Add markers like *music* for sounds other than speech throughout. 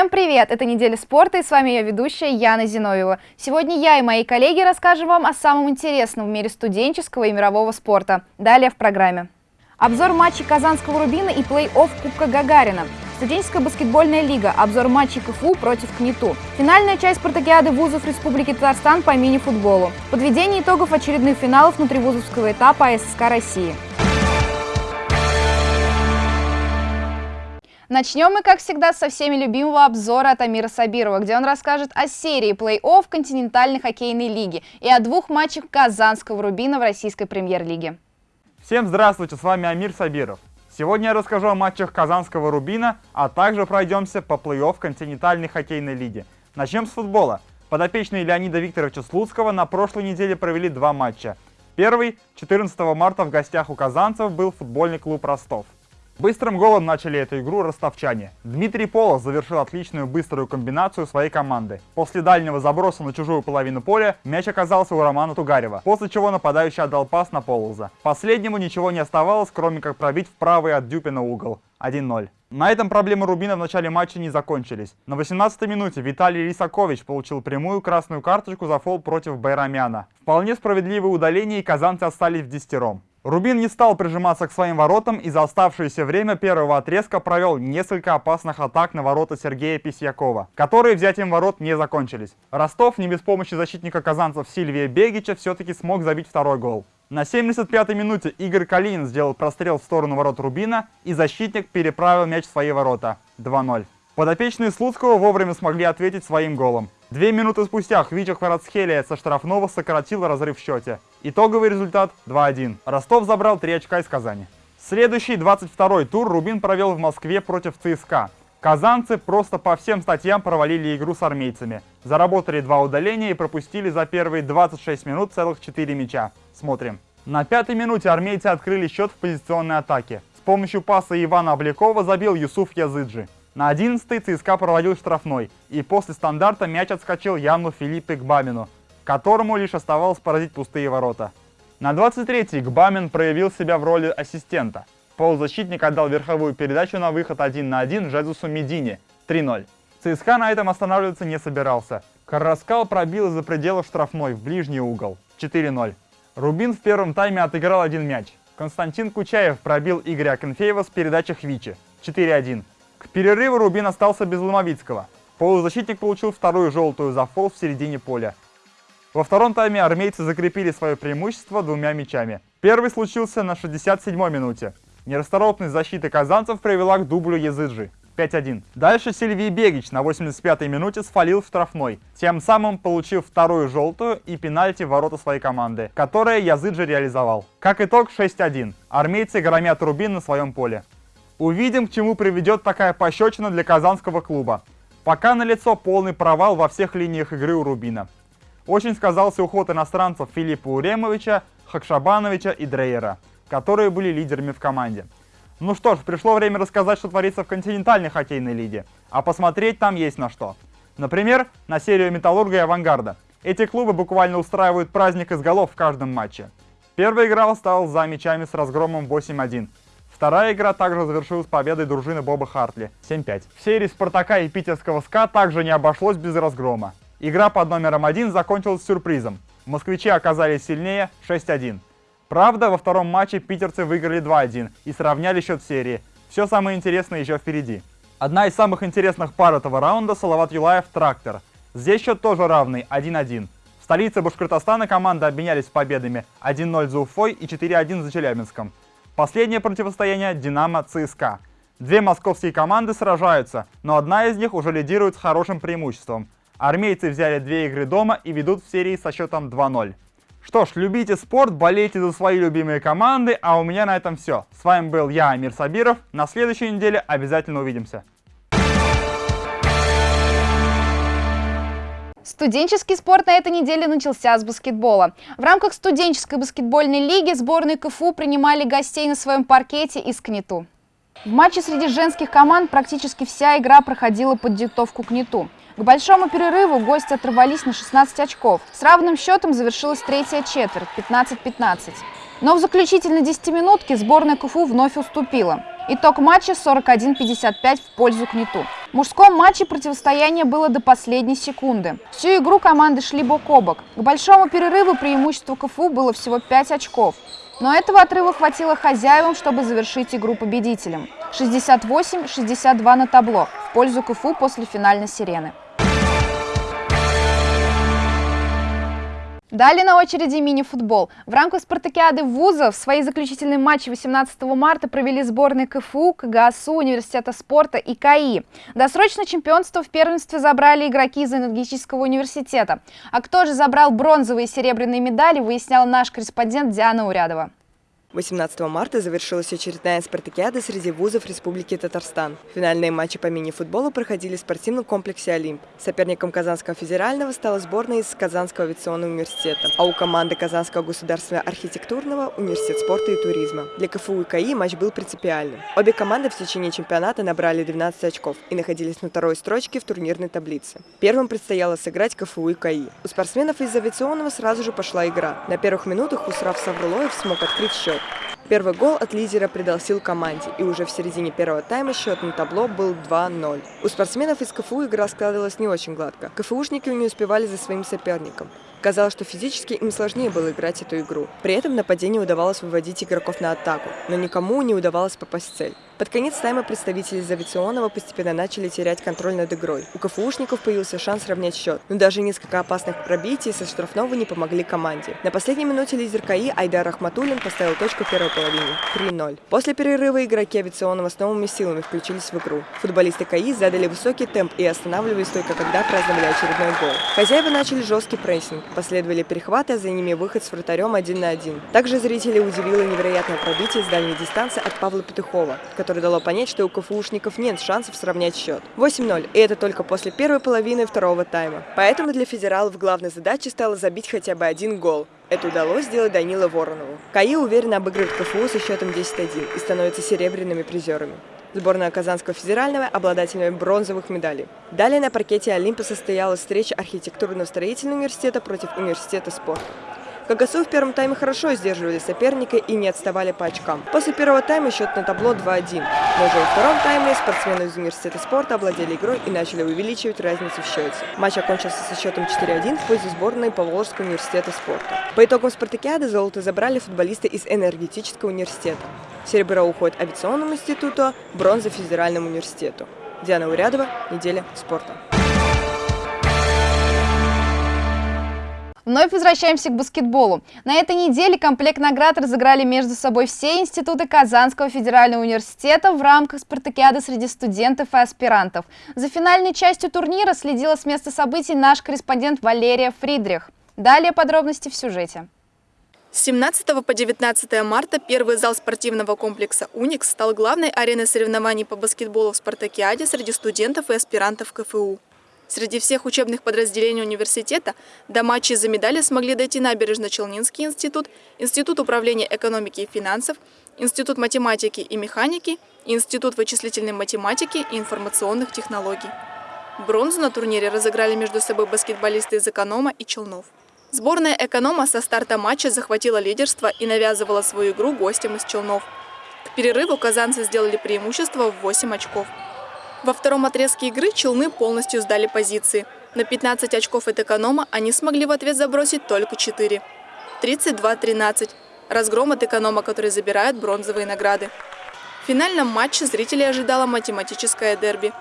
Всем привет! Это «Неделя спорта» и с вами я ведущая Яна Зиновьева. Сегодня я и мои коллеги расскажем вам о самом интересном в мире студенческого и мирового спорта. Далее в программе. Обзор матчей Казанского Рубина и плей-офф Кубка Гагарина. Студенческая баскетбольная лига. Обзор матчей КФУ против КНИТУ. Финальная часть спартакиады вузов Республики Татарстан по мини-футболу. Подведение итогов очередных финалов внутривузовского этапа АССК России. Начнем мы, как всегда, со всеми любимого обзора от Амира Сабирова, где он расскажет о серии плей-офф континентальной хоккейной лиги и о двух матчах Казанского Рубина в российской премьер-лиге. Всем здравствуйте, с вами Амир Сабиров. Сегодня я расскажу о матчах Казанского Рубина, а также пройдемся по плей-офф континентальной хоккейной лиги. Начнем с футбола. Подопечные Леонида Викторовича Слуцкого на прошлой неделе провели два матча. Первый, 14 марта в гостях у казанцев, был футбольный клуб «Ростов». Быстрым голом начали эту игру ростовчане. Дмитрий Полос завершил отличную быструю комбинацию своей команды. После дальнего заброса на чужую половину поля мяч оказался у Романа Тугарева, после чего нападающий отдал пас на Полоза. Последнему ничего не оставалось, кроме как пробить в правый от Дюпина угол. 1-0. На этом проблемы Рубина в начале матча не закончились. На 18-й минуте Виталий Лисакович получил прямую красную карточку за фол против Байрамяна. Вполне справедливое удаление и казанцы остались в десятером. Рубин не стал прижиматься к своим воротам и за оставшееся время первого отрезка провел несколько опасных атак на ворота Сергея Письякова, которые взятием ворот не закончились. Ростов не без помощи защитника казанцев Сильвия Бегича все-таки смог забить второй гол. На 75-й минуте Игорь Калинин сделал прострел в сторону ворот Рубина, и защитник переправил мяч в свои ворота. 2-0. Подопечные Слуцкого вовремя смогли ответить своим голом. Две минуты спустя Хвича Хварацхелия со штрафного сократил разрыв в счете. Итоговый результат 2-1. Ростов забрал 3 очка из Казани. Следующий 22-й тур Рубин провел в Москве против ЦСКА. Казанцы просто по всем статьям провалили игру с армейцами. Заработали два удаления и пропустили за первые 26 минут целых 4 мяча. Смотрим. На пятой минуте армейцы открыли счет в позиционной атаке. С помощью паса Ивана Облякова забил Юсуф Языджи. На 11-й ЦСКА проводил штрафной, и после стандарта мяч отскочил Яну Филиппе Гбамину, которому лишь оставалось поразить пустые ворота. На 23-й Гбамин проявил себя в роли ассистента. Полузащитник отдал верховую передачу на выход 1 на 1 Жезусу Медине 3-0. ЦСКА на этом останавливаться не собирался. Караскал пробил из-за пределов штрафной в ближний угол 4-0. Рубин в первом тайме отыграл один мяч. Константин Кучаев пробил Игоря Акинфеева с передачи Хвичи 4-1. К перерыву Рубин остался без Ломовицкого. Полузащитник получил вторую желтую за фол в середине поля. Во втором тайме армейцы закрепили свое преимущество двумя мячами. Первый случился на 67-й минуте. Нерасторопность защиты казанцев привела к дублю Языджи. 5-1. Дальше Сильвий Бегич на 85-й минуте сфалил в штрафной, тем самым получив вторую желтую и пенальти в ворота своей команды, которое Языджи реализовал. Как итог 6-1. Армейцы громят Рубин на своем поле. Увидим, к чему приведет такая пощечина для казанского клуба. Пока налицо полный провал во всех линиях игры у Рубина. Очень сказался уход иностранцев Филиппа Уремовича, Хакшабановича и Дрейера, которые были лидерами в команде. Ну что ж, пришло время рассказать, что творится в континентальной хоккейной лиге, а посмотреть там есть на что. Например, на серию Металлурга и Авангарда. Эти клубы буквально устраивают праздник из голов в каждом матче. Первая игра стала за мячами с разгромом 8-1. Вторая игра также завершилась победой дружины Боба Хартли 7-5. В серии Спартака и питерского СКА также не обошлось без разгрома. Игра под номером 1 закончилась сюрпризом. Москвичи оказались сильнее 6-1. Правда, во втором матче питерцы выиграли 2-1 и сравняли счет серии. Все самое интересное еще впереди. Одна из самых интересных пар этого раунда – Салават Юлаев-Трактор. Здесь счет тоже равный 1-1. В столице Башкортостана команды обменялись победами 1-0 за Уфой и 4-1 за Челябинском. Последнее противостояние «Динамо-ЦСКА». Две московские команды сражаются, но одна из них уже лидирует с хорошим преимуществом. Армейцы взяли две игры дома и ведут в серии со счетом 2-0. Что ж, любите спорт, болейте за свои любимые команды, а у меня на этом все. С вами был я, Амир Сабиров. На следующей неделе обязательно увидимся. Студенческий спорт на этой неделе начался с баскетбола. В рамках студенческой баскетбольной лиги сборные КФУ принимали гостей на своем паркете из КНИТУ. В матче среди женских команд практически вся игра проходила под диктовку КНИТУ. К большому перерыву гости оторвались на 16 очков. С равным счетом завершилась третья четверть – 15-15. Но в заключительной 10-минутке сборная КФУ вновь уступила. Итог матча 41-55 в пользу КНИТУ. В мужском матче противостояние было до последней секунды. Всю игру команды шли бок о бок. К большому перерыву преимущество КФУ было всего 5 очков. Но этого отрыва хватило хозяевам, чтобы завершить игру победителем. 68-62 на табло в пользу КФУ после финальной сирены. Далее на очереди мини-футбол. В рамках спартакиады вузов свои заключительные матчи 18 марта провели сборные КФУ, КГСУ, Университета спорта и КАИ. Досрочное чемпионство в первенстве забрали игроки из энергетического университета. А кто же забрал бронзовые и серебряные медали, выяснял наш корреспондент Диана Урядова. 18 марта завершилась очередная спартакиада среди вузов Республики Татарстан. Финальные матчи по мини-футболу проходили в спортивном комплексе «Олимп». Соперником Казанского федерального стала сборная из Казанского авиационного университета, а у команды Казанского государственного архитектурного – университет спорта и туризма. Для КФУ и КАИ матч был принципиальным. Обе команды в течение чемпионата набрали 12 очков и находились на второй строчке в турнирной таблице. Первым предстояло сыграть КФУ и КАИ. У спортсменов из авиационного сразу же пошла игра. На первых минутах Усрав Саврулоев смог открыть счет. Первый гол от лидера придал сил команде, и уже в середине первого тайма счет на табло был 2-0. У спортсменов из КФУ игра складывалась не очень гладко. КФУшники не успевали за своим соперником. Казалось, что физически им сложнее было играть эту игру. При этом нападение удавалось выводить игроков на атаку, но никому не удавалось попасть в цель. Под конец тайма представители из авиационного постепенно начали терять контроль над игрой. У КФУшников появился шанс равнять счет, но даже несколько опасных пробитий со штрафного не помогли команде. На последней минуте лидер КАИ Айдар Ахматуллин поставил точку первой половине – 3-0. После перерыва игроки авиационного с новыми силами включились в игру. Футболисты КАИ задали высокий темп и останавливались только когда праздновали очередной гол. Хозяева начали жесткий прессинг, последовали перехваты, а за ними выход с вратарем один на один. Также зрителей удивило невероятное пробитие с дальней дистанции от Павла Петухова, которое дало понять, что у КФУшников нет шансов сравнять счет. 8-0, и это только после первой половины второго тайма. Поэтому для федералов главной задачей стало забить хотя бы один гол. Это удалось сделать Данила Воронову. КАИ уверенно обыгрывает КФУ со счетом 10-1 и становятся серебряными призерами. Сборная Казанского федерального – обладателями бронзовых медалей. Далее на паркете Олимпа состоялась встреча архитектурно-строительного университета против университета спорта. КГСУ в первом тайме хорошо сдерживали соперника и не отставали по очкам. После первого тайма счет на табло 2-1. Но уже во втором тайме спортсмены из университета спорта овладели игрой и начали увеличивать разницу в счете. Матч окончился со счетом 4-1 в пользу сборной Поволжского университета спорта. По итогам спартакиады золото забрали футболисты из энергетического университета. Серебро уходит авиационному институту, бронза федеральному университету. Диана Урядова, неделя спорта. Вновь возвращаемся к баскетболу. На этой неделе комплект наград разыграли между собой все институты Казанского федерального университета в рамках спартакиады среди студентов и аспирантов. За финальной частью турнира следила с места событий наш корреспондент Валерия Фридрих. Далее подробности в сюжете. С 17 по 19 марта первый зал спортивного комплекса «Уникс» стал главной ареной соревнований по баскетболу в спартакиаде среди студентов и аспирантов КФУ. Среди всех учебных подразделений университета до матчей за медали смогли дойти Набережно-Челнинский институт, Институт управления экономики и финансов, Институт математики и механики, Институт вычислительной математики и информационных технологий. Бронзу на турнире разыграли между собой баскетболисты из «Эконома» и «Челнов». Сборная «Эконома» со старта матча захватила лидерство и навязывала свою игру гостям из «Челнов». К перерыву казанцы сделали преимущество в 8 очков. Во втором отрезке игры челны полностью сдали позиции. На 15 очков от эконома они смогли в ответ забросить только 4. 32-13. Разгром от эконома, который забирает бронзовые награды. В финальном матче зрителей ожидало математическое дерби.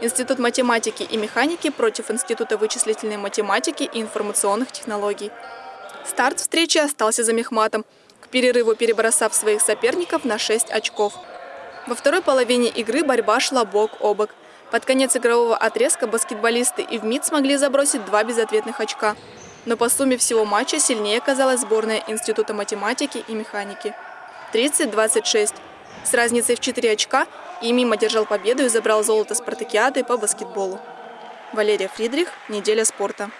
Институт математики и механики против Института вычислительной математики и информационных технологий. Старт встречи остался за Мехматом, к перерыву перебросав своих соперников на 6 очков. Во второй половине игры борьба шла бок о бок. Под конец игрового отрезка баскетболисты и в МИД смогли забросить два безответных очка. Но по сумме всего матча сильнее оказалась сборная Института математики и механики. 30-26. С разницей в 4 очка и мимо держал победу и забрал золото спартакиады по баскетболу. Валерия Фридрих, «Неделя спорта».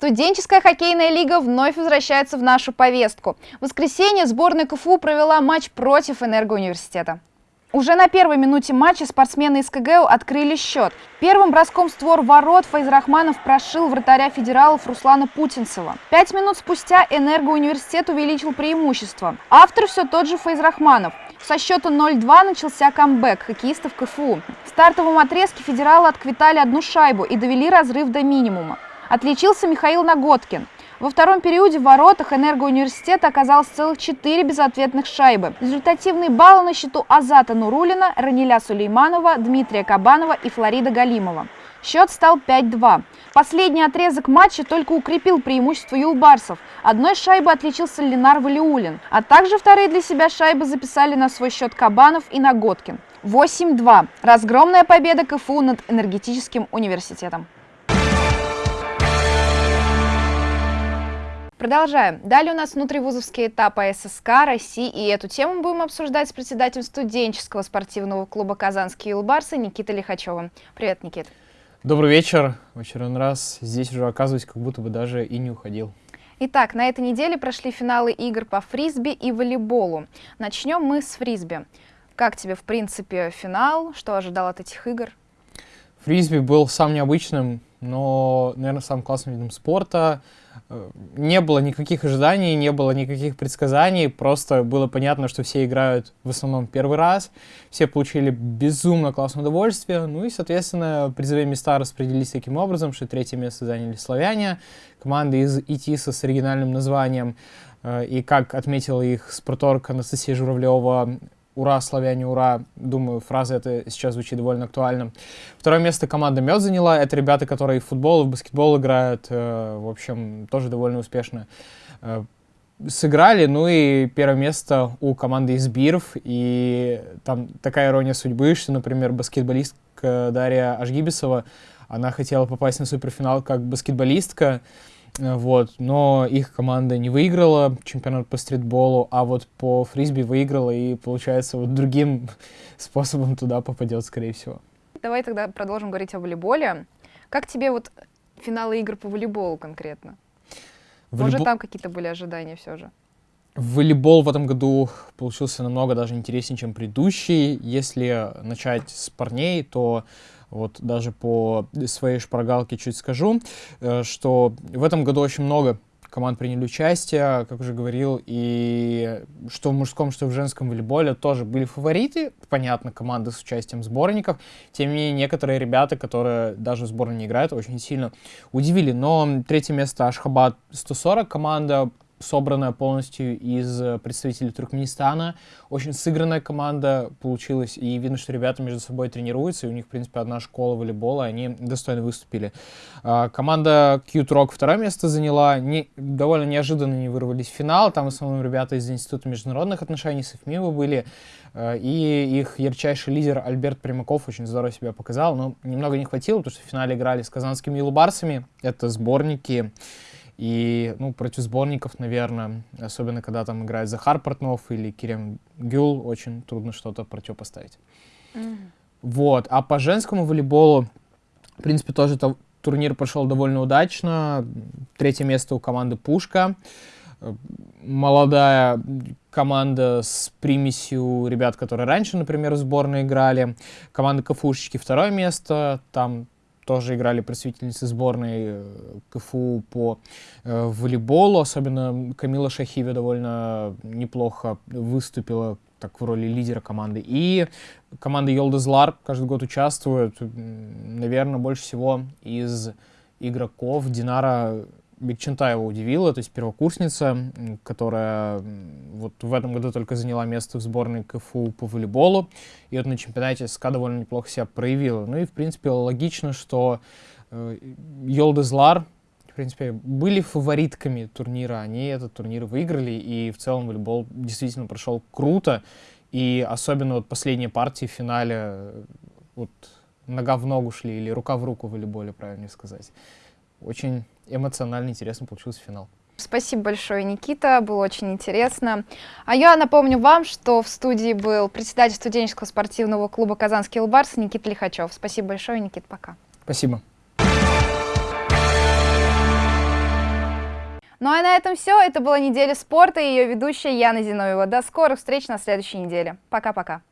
Студенческая хоккейная лига вновь возвращается в нашу повестку. В воскресенье сборная КФУ провела матч против Энергоуниверситета. Уже на первой минуте матча спортсмены из КГУ открыли счет. Первым броском створ ворот Файзрахманов прошил вратаря федералов Руслана Путинцева. Пять минут спустя Энергоуниверситет увеличил преимущество. Автор все тот же Файзрахманов. Со счета 0-2 начался камбэк хоккеистов КФУ. В стартовом отрезке федералы отквитали одну шайбу и довели разрыв до минимума. Отличился Михаил Наготкин. Во втором периоде в воротах энергоуниверситета оказалось целых четыре безответных шайбы. Результативные баллы на счету Азата Нурулина, Раниля Сулейманова, Дмитрия Кабанова и Флорида Галимова. Счет стал 5-2. Последний отрезок матча только укрепил преимущество юлбарсов. Одной шайбой отличился Ленар Валиулин, а также вторые для себя шайбы записали на свой счет Кабанов и Наготкин. 8-2. Разгромная победа КФУ над энергетическим университетом. Продолжаем. Далее у нас внутривузовский этап АССК России, и эту тему будем обсуждать с председателем студенческого спортивного клуба «Казанские Юлбарсы» Никитой Лихачевым. Привет, Никит. Добрый вечер. В очередной раз здесь уже оказываюсь, как будто бы даже и не уходил. Итак, на этой неделе прошли финалы игр по фрисби и волейболу. Начнем мы с фрисби. Как тебе, в принципе, финал? Что ожидал от этих игр? Фрисби был самым необычным, но, наверное, самым классным видом спорта. Не было никаких ожиданий, не было никаких предсказаний, просто было понятно, что все играют в основном первый раз, все получили безумно классное удовольствие, ну и, соответственно, призовые места распределились таким образом, что третье место заняли славяне, команды из ИТИСа с оригинальным названием, э, и как отметила их спорторг Анастасия Журавлева, «Ура, славяне, ура!» Думаю, фраза эта сейчас звучит довольно актуально. Второе место команда «Мед» заняла. Это ребята, которые в футбол и в баскетбол играют. Э, в общем, тоже довольно успешно э, сыграли. Ну и первое место у команды из Биров. И там такая ирония судьбы, что, например, баскетболистка Дарья Ажгибисова, она хотела попасть на суперфинал как баскетболистка, вот, но их команда не выиграла чемпионат по стритболу, а вот по фрисби выиграла и, получается, вот другим *laughs* способом туда попадет, скорее всего. Давай тогда продолжим говорить о волейболе. Как тебе вот финалы игр по волейболу конкретно? Волейбол... Может, там какие-то были ожидания все же? Волейбол в этом году получился намного даже интереснее, чем предыдущий. Если начать с парней, то вот даже по своей шпаргалке чуть скажу, э, что в этом году очень много команд приняли участие, как уже говорил, и что в мужском, что в женском волейболе тоже были фавориты, понятно, команды с участием сборников, тем не менее некоторые ребята, которые даже в сборной не играют, очень сильно удивили, но третье место Ашхабад 140 команда, собранная полностью из э, представителей Туркменистана. Очень сыгранная команда получилась, и видно, что ребята между собой тренируются, и у них, в принципе, одна школа волейбола, они достойно выступили. А, команда Cute Rock второе место заняла, не, довольно неожиданно не вырвались в финал, там в основном ребята из Института международных отношений с ИФМИВа были, э, и их ярчайший лидер Альберт Примаков очень здорово себя показал, но немного не хватило, потому что в финале играли с казанскими Илубарсами, это сборники, и, ну, против сборников, наверное, особенно когда там играет Захар Портнов или Кирем Гюл, очень трудно что-то противопоставить. Mm-hmm. Вот. А по женскому волейболу, в принципе, тоже то, турнир прошел довольно удачно. Третье место у команды «Пушка». Молодая команда с примесью ребят, которые раньше, например, в сборной играли. Команда КФУшечки второе место. Там тоже играли представительницы сборной э, КФУ по э, волейболу. Особенно Камила Шахиви довольно неплохо выступила так в роли лидера команды. И команда Йолдезлар каждый год участвует, наверное, больше всего из игроков. Динара Бекчентаева удивила, то есть первокурсница, которая вот в этом году только заняла место в сборной КФУ по волейболу, и вот на чемпионате СКА довольно неплохо себя проявила. Ну и, в принципе, логично, что э, Йолдезлар, в принципе, были фаворитками турнира, они этот турнир выиграли, и в целом волейбол действительно прошел круто, и особенно вот последние партии в финале, вот нога в ногу шли, или рука в руку в волейболе, правильно сказать. Очень эмоционально интересно получился финал. Спасибо большое, Никита, было очень интересно. А я напомню вам, что в студии был председатель студенческого спортивного клуба «Казанский Лбарс» Никита Лихачев. Спасибо большое, Никита, пока. Спасибо. Ну а на этом все. Это была неделя спорта и ее ведущая Яна Зиновьева. До скорых встреч на следующей неделе. Пока-пока.